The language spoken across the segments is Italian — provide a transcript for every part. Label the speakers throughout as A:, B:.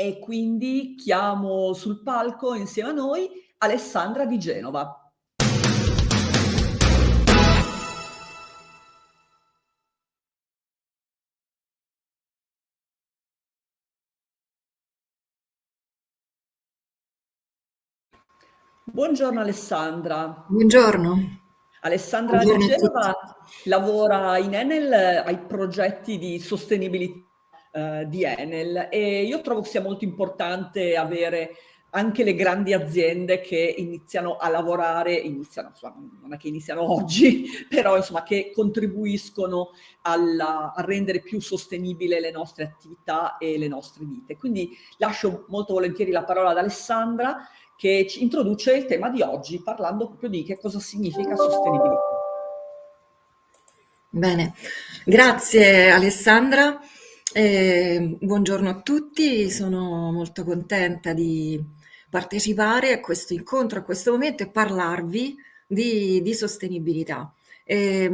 A: e quindi chiamo sul palco insieme a noi Alessandra di Genova. Buongiorno Alessandra.
B: Buongiorno.
A: Alessandra Buongiorno di Genova lavora in Enel ai progetti di sostenibilità eh, di Enel e io trovo che sia molto importante avere anche le grandi aziende che iniziano a lavorare, iniziano, non è che iniziano oggi, però insomma che contribuiscono alla, a rendere più sostenibile le nostre attività e le nostre vite. Quindi lascio molto volentieri la parola ad Alessandra che ci introduce il tema di oggi parlando proprio di che cosa significa sostenibilità.
B: Bene, grazie Alessandra. Eh, buongiorno a tutti, sono molto contenta di partecipare a questo incontro, a questo momento e parlarvi di, di sostenibilità. Eh,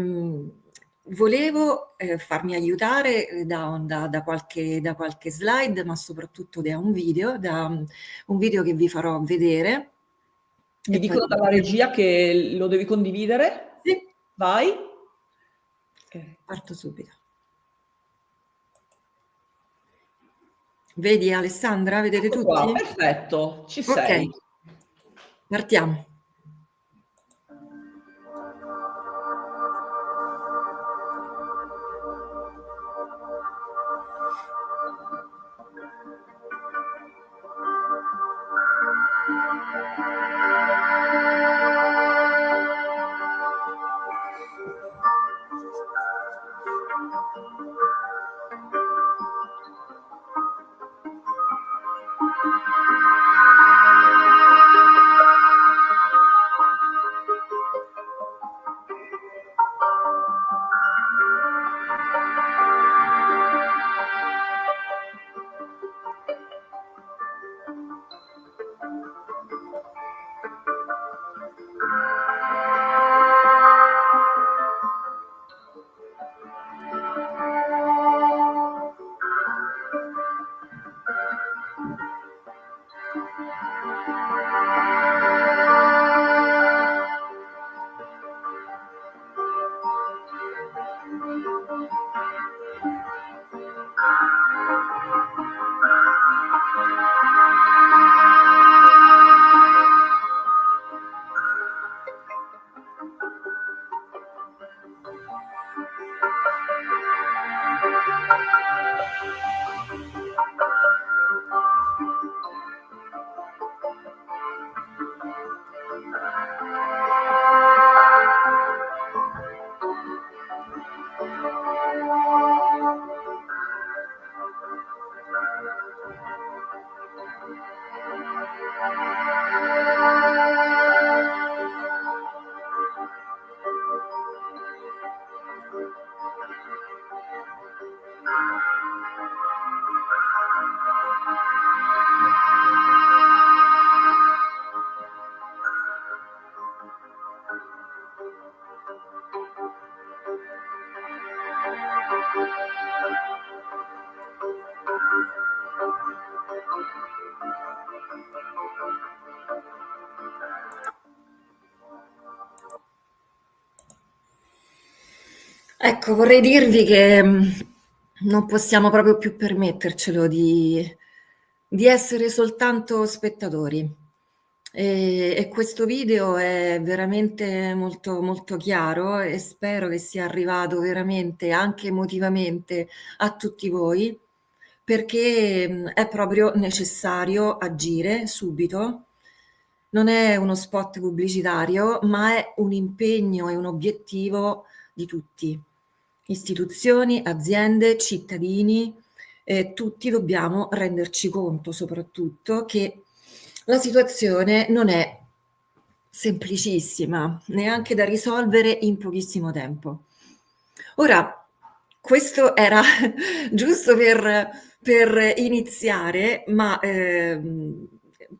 B: volevo eh, farmi aiutare da, da, da, qualche, da, qualche, slide, ma soprattutto da un video, da un video che vi farò vedere.
A: Mi dicono dalla regia che lo devi condividere?
B: Sì.
A: Vai.
B: Okay. Parto subito. Vedi Alessandra? Vedete ecco tutti?
A: Qua, perfetto, ci sei. Okay.
B: Partiamo. Ecco, vorrei dirvi che mm, non possiamo proprio più permettercelo di, di essere soltanto spettatori. E, e, questo video è veramente molto, molto chiaro e spero che sia arrivato veramente anche emotivamente a tutti voi perché è proprio necessario agire subito. Non è uno spot pubblicitario, ma è un impegno e un obiettivo di tutti, istituzioni, aziende, cittadini, eh, tutti dobbiamo renderci conto soprattutto che la situazione non è semplicissima, neanche da risolvere in pochissimo tempo. Ora, questo era giusto per, per iniziare, ma eh,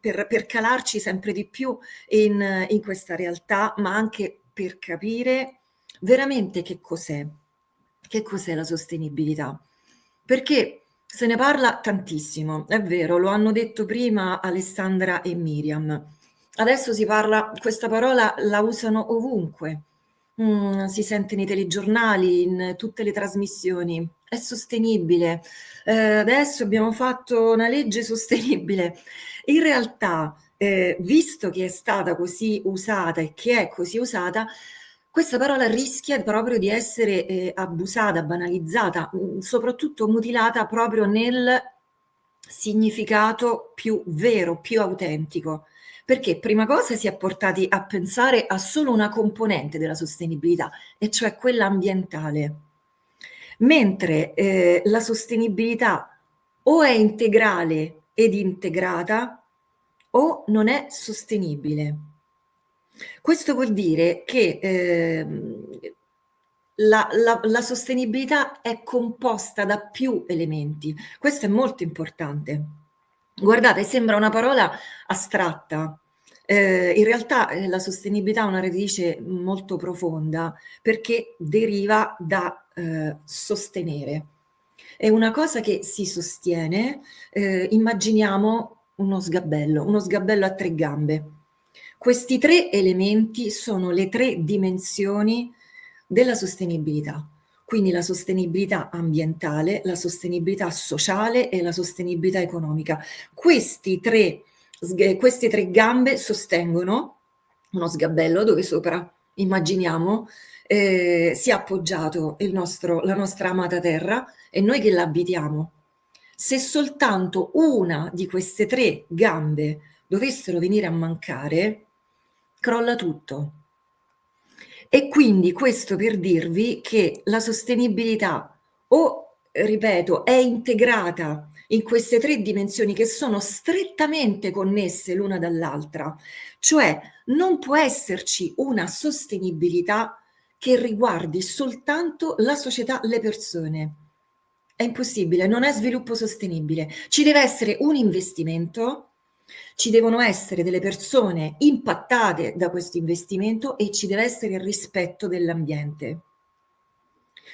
B: per, per, calarci sempre di più in, in questa realtà, ma anche per capire veramente che cos'è? Che cos'è la sostenibilità? Perché Se ne parla tantissimo, è vero, lo hanno detto prima Alessandra e Miriam. Adesso si parla, questa parola la usano ovunque, mm, si sente nei telegiornali, in tutte le trasmissioni, è sostenibile. Eh, adesso abbiamo fatto una legge sostenibile. In realtà, eh, visto che è stata così usata e che è così usata, questa parola rischia proprio di essere eh, abusata, banalizzata, mm, soprattutto mutilata proprio nel significato più vero, più autentico. Perché prima cosa si è portati a pensare a solo una componente della sostenibilità, e cioè quella ambientale. Mentre eh, la sostenibilità o è integrale ed integrata o non è sostenibile. Questo vuol dire che eh, la, la, la, sostenibilità è composta da più elementi. Questo è molto importante. Guardate, sembra una parola astratta. Eh, in realtà eh, la sostenibilità ha una radice molto profonda perché deriva da eh, sostenere. È una cosa che si sostiene, eh, immaginiamo uno sgabello, uno sgabello a tre gambe questi tre elementi sono le tre dimensioni della sostenibilità, quindi la sostenibilità ambientale, la sostenibilità sociale e la sostenibilità economica. Questi tre, queste tre gambe sostengono uno sgabello dove sopra, immaginiamo, eh, sia appoggiato il nostro, la nostra amata terra e noi che l'abitiamo. Se soltanto una di queste tre gambe dovessero venire a mancare, crolla tutto. E quindi questo per dirvi che la sostenibilità o, ripeto, è integrata in queste tre dimensioni che sono strettamente connesse l'una dall'altra, cioè non può esserci una sostenibilità che riguardi soltanto la società, le persone. È impossibile, non è sviluppo sostenibile. Ci deve essere un investimento ci devono essere delle persone impattate da questo investimento e ci deve essere il rispetto dell'ambiente.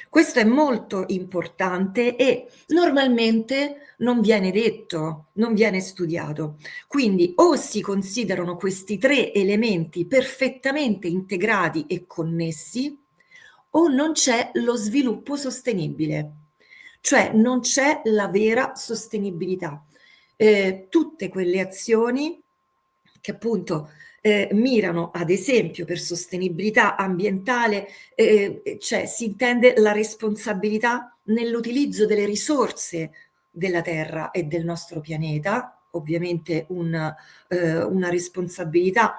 B: Questo è molto importante e normalmente non viene detto, non viene studiato. Quindi o si considerano questi tre elementi perfettamente integrati e connessi o non c'è lo sviluppo sostenibile, cioè non c'è la vera sostenibilità eh, tutte quelle azioni che appunto eh, mirano ad esempio per sostenibilità ambientale, eh, cioè si intende la responsabilità nell'utilizzo delle risorse della Terra e del nostro pianeta, ovviamente un, eh, una responsabilità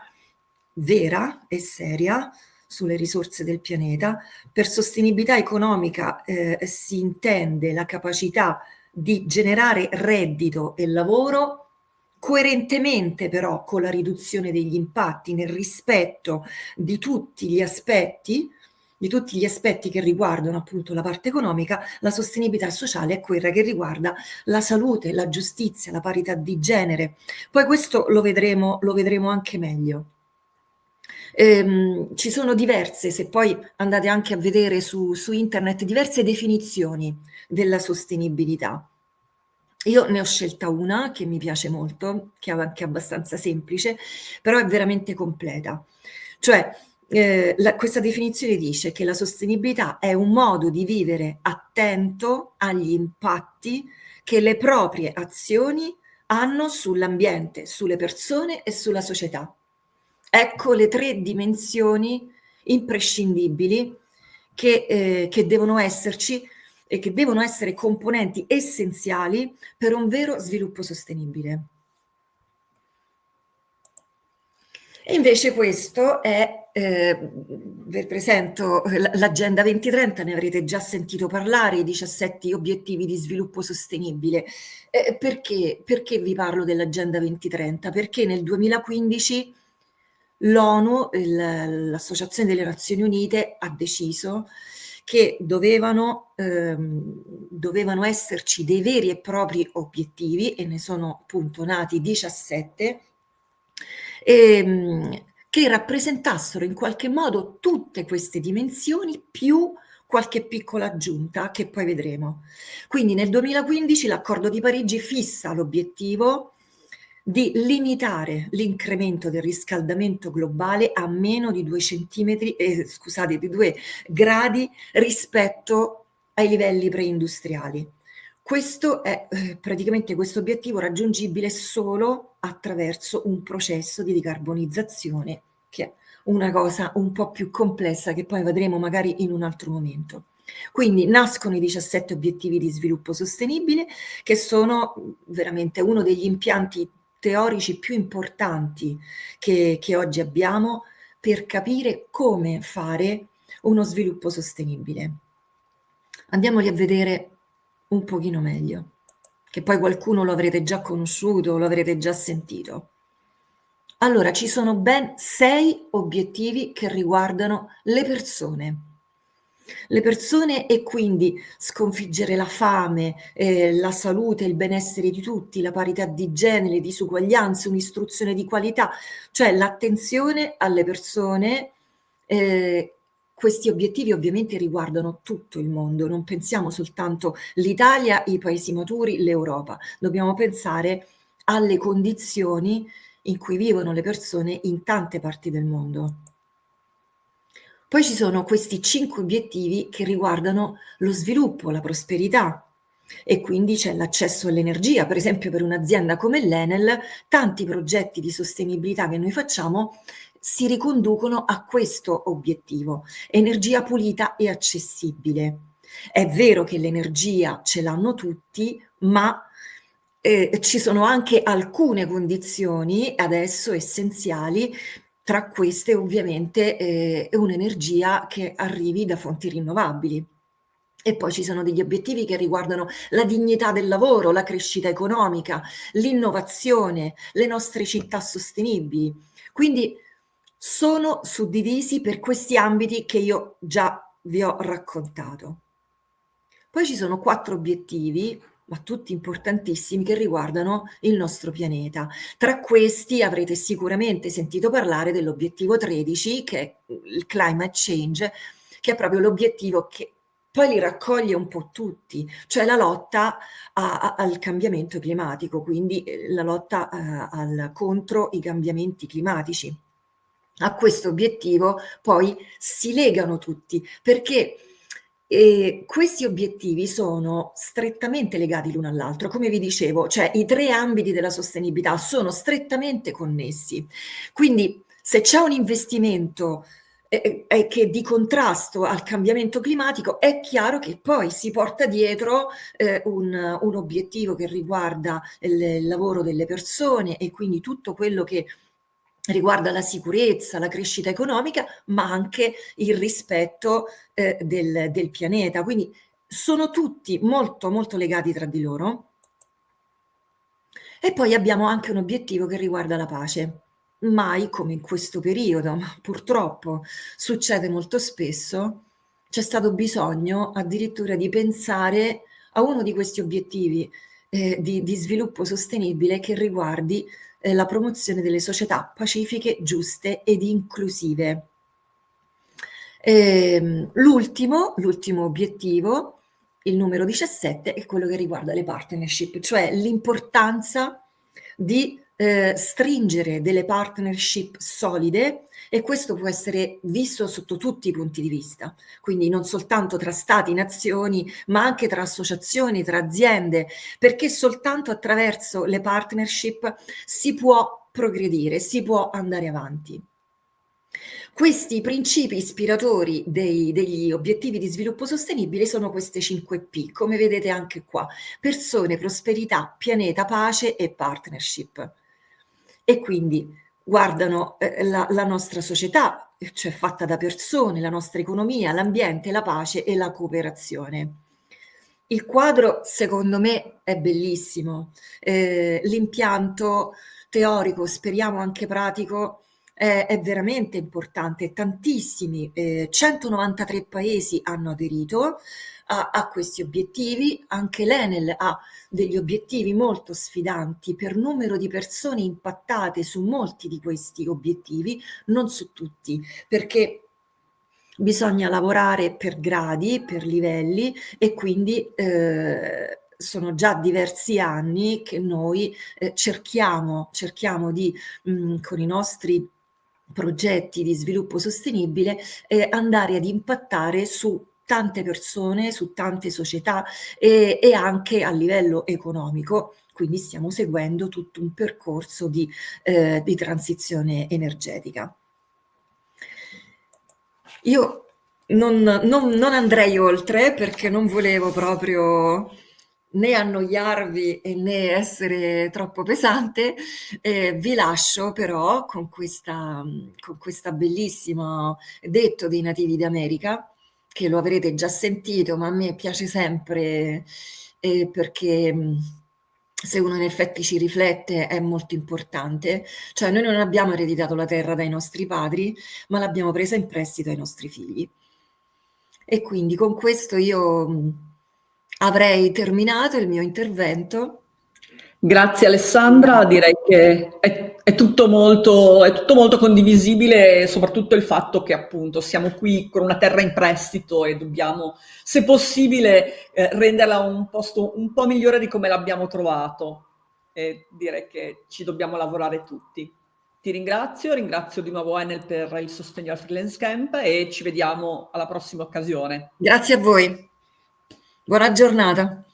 B: vera e seria sulle risorse del pianeta. Per sostenibilità economica eh, si intende la capacità di generare reddito e lavoro coerentemente però con la riduzione degli impatti nel rispetto di tutti gli aspetti di tutti gli aspetti che riguardano appunto la parte economica, la sostenibilità sociale è quella che riguarda la salute, la giustizia, la parità di genere. Poi questo lo vedremo, lo vedremo anche meglio. Ehm, ci sono diverse, se poi andate anche a vedere su, su internet, diverse definizioni della sostenibilità. Io ne ho scelta una che mi piace molto, che è anche abbastanza semplice, però è veramente completa. Cioè, eh, la, questa definizione dice che la sostenibilità è un modo di vivere attento agli impatti che le proprie azioni hanno sull'ambiente, sulle persone e sulla società. Ecco le tre dimensioni imprescindibili che, eh, che devono esserci e che devono essere componenti essenziali per un vero sviluppo sostenibile. E invece questo è, eh, vi presento l'Agenda 2030, ne avrete già sentito parlare, i 17 obiettivi di sviluppo sostenibile. Eh, perché? perché vi parlo dell'Agenda 2030? Perché nel 2015 l'ONU, l'Associazione delle Nazioni Unite, ha deciso che dovevano, ehm, dovevano esserci dei veri e propri obiettivi, e ne sono appunto nati 17, ehm, che rappresentassero in qualche modo tutte queste dimensioni più qualche piccola aggiunta che poi vedremo. Quindi nel 2015 l'accordo di Parigi fissa l'obiettivo di limitare l'incremento del riscaldamento globale a meno di 2 centimetri, eh, scusate, di 2 gradi rispetto ai livelli preindustriali. Questo è eh, praticamente questo obiettivo raggiungibile solo attraverso un processo di decarbonizzazione che è una cosa un po' più complessa che poi vedremo magari in un altro momento. Quindi nascono i 17 obiettivi di sviluppo sostenibile che sono veramente uno degli impianti teorici più importanti che, che oggi abbiamo per capire come fare uno sviluppo sostenibile. Andiamoli a vedere un pochino meglio, che poi qualcuno lo avrete già conosciuto, lo avrete già sentito. Allora, ci sono ben sei obiettivi che riguardano le persone le persone e quindi sconfiggere la fame, eh, la salute, il benessere di tutti, la parità di genere, disuguaglianze, un'istruzione di qualità, cioè l'attenzione alle persone. Eh, questi obiettivi ovviamente riguardano tutto il mondo, non pensiamo soltanto l'Italia, i paesi maturi, l'Europa, dobbiamo pensare alle condizioni in cui vivono le persone in tante parti del mondo. Poi ci sono questi cinque obiettivi che riguardano lo sviluppo, la prosperità e quindi c'è l'accesso all'energia. Per esempio per un'azienda come l'Enel, tanti progetti di sostenibilità che noi facciamo si riconducono a questo obiettivo, energia pulita e accessibile. È vero che l'energia ce l'hanno tutti, ma eh, ci sono anche alcune condizioni adesso essenziali tra queste ovviamente eh, è un'energia che arrivi da fonti rinnovabili. E poi ci sono degli obiettivi che riguardano la dignità del lavoro, la crescita economica, l'innovazione, le nostre città sostenibili. Quindi sono suddivisi per questi ambiti che io già vi ho raccontato. Poi ci sono quattro obiettivi ma tutti importantissimi che riguardano il nostro pianeta. Tra questi avrete sicuramente sentito parlare dell'obiettivo 13 che è il climate change, che è proprio l'obiettivo che poi li raccoglie un po' tutti, cioè la lotta a, a, al cambiamento climatico, quindi eh, la lotta a, eh, al, contro i cambiamenti climatici. A questo obiettivo poi si legano tutti, perché e questi obiettivi sono strettamente legati l'uno all'altro, come vi dicevo, cioè i tre ambiti della sostenibilità sono strettamente connessi. Quindi se c'è un investimento eh, eh, che di contrasto al cambiamento climatico, è chiaro che poi si porta dietro eh, un, un, obiettivo che riguarda il, il lavoro delle persone e quindi tutto quello che riguarda la sicurezza, la crescita economica, ma anche il rispetto eh, del, del pianeta. Quindi sono tutti molto, molto legati tra di loro. E poi abbiamo anche un obiettivo che riguarda la pace. Mai come in questo periodo, ma purtroppo succede molto spesso, c'è stato bisogno addirittura di pensare a uno di questi obiettivi eh, di, di sviluppo sostenibile che riguardi eh, la promozione delle società pacifiche, giuste ed inclusive. Ehm, l'ultimo, obiettivo, il numero 17, è quello che riguarda le partnership, cioè l'importanza di eh, stringere delle partnership solide e questo può essere visto sotto tutti i punti di vista, quindi non soltanto tra stati, nazioni, ma anche tra associazioni, tra aziende, perché soltanto attraverso le partnership si può progredire, si può andare avanti. Questi principi ispiratori dei, degli obiettivi di sviluppo sostenibile sono queste 5 P, come vedete anche qua, persone, prosperità, pianeta, pace e partnership. E quindi guardano eh, la, la nostra società, cioè fatta da persone, la nostra economia, l'ambiente, la pace e la cooperazione. Il quadro, secondo me, è bellissimo. Eh, l'impianto teorico, speriamo anche pratico, è, è veramente importante. Tantissimi, eh, 193 paesi hanno aderito, a, a questi obiettivi, anche l'Enel ha degli obiettivi molto sfidanti per numero di persone impattate su molti di questi obiettivi, non su tutti, perché bisogna lavorare per gradi, per livelli e quindi eh, sono già diversi anni che noi eh, cerchiamo, cerchiamo di, mh, mm, con i nostri progetti di sviluppo sostenibile, eh, andare ad impattare su tante persone, su tante società e, e anche a livello economico quindi stiamo seguendo tutto un percorso di, eh, di transizione energetica. Io non, non, non, andrei oltre perché non volevo proprio né annoiarvi né essere troppo pesante, eh, vi lascio però con questa, con questa bellissima detto dei nativi d'America, che lo avrete già sentito, ma a me piace sempre eh, perché se uno in effetti ci riflette è molto importante, cioè noi non abbiamo ereditato la terra dai nostri padri, ma l'abbiamo presa in prestito ai nostri figli. E quindi con questo io avrei terminato il mio intervento.
A: Grazie Alessandra, direi che è, è, tutto molto, è, tutto molto, condivisibile, soprattutto il fatto che appunto siamo qui con una terra in prestito e dobbiamo, se possibile, eh, renderla un posto un po' migliore di come l'abbiamo trovato. E direi che ci dobbiamo lavorare tutti. Ti ringrazio, ringrazio di nuovo Enel per il sostegno al freelance camp e ci vediamo alla prossima occasione.
B: Grazie a voi. Buona giornata.